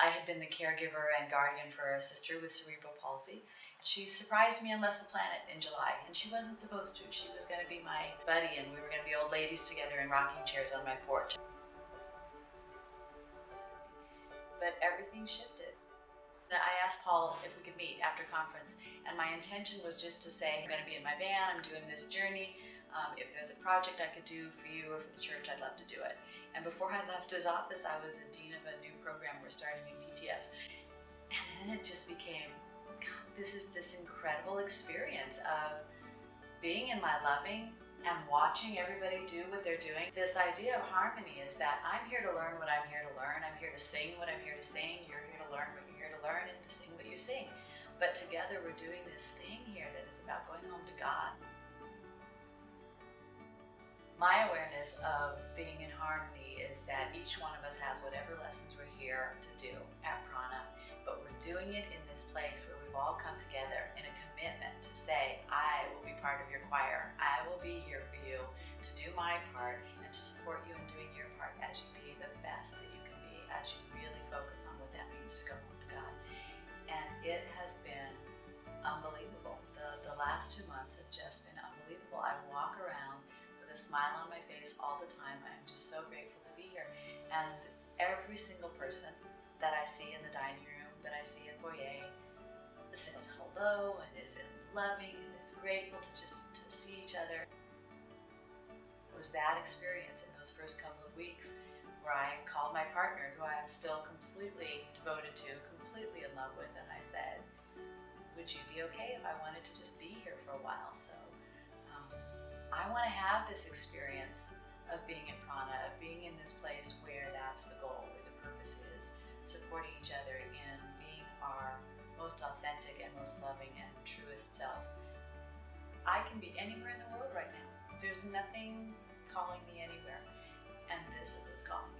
I had been the caregiver and guardian for a sister with cerebral palsy. She surprised me and left the planet in July, and she wasn't supposed to. She was going to be my buddy, and we were going to be old ladies together in rocking chairs on my porch. But everything shifted. I asked Paul if we could meet after conference, and my intention was just to say, I'm going to be in my van, I'm doing this journey. Um, if there's a project I could do for you or for the church, I'd love to do it. And before I left his office, I was a dean of a new program we're starting in PTS. And then it just became, God, this is this incredible experience of being in my loving and watching everybody do what they're doing. This idea of harmony is that I'm here to learn what I'm here to learn. I'm here to sing what I'm here to sing. You're here to learn what you're here to learn and to sing what you sing. But together we're doing this thing here that is about going home to God. My awareness of being in harmony is that each one of us has whatever lessons we're here to do at Prana, but we're doing it in this place where we've all come together in a commitment to say, I will be part of your choir. I will be here for you to do my part and to support you in doing your part as you be the best that you can be, as you really focus on what that means to go home to God. And it has been unbelievable. The, the last two with a smile on my face all the time. I'm just so grateful to be here. And every single person that I see in the dining room, that I see in foyer, says hello and is loving and is grateful to just to see each other. It was that experience in those first couple of weeks where I called my partner, who I am still completely devoted to, completely in love with, and I said, would you be okay if I wanted to just be here for a while? So I want to have this experience of being in prana, of being in this place where that's the goal, where the purpose is, supporting each other in being our most authentic and most loving and truest self. I can be anywhere in the world right now. There's nothing calling me anywhere, and this is what's calling me.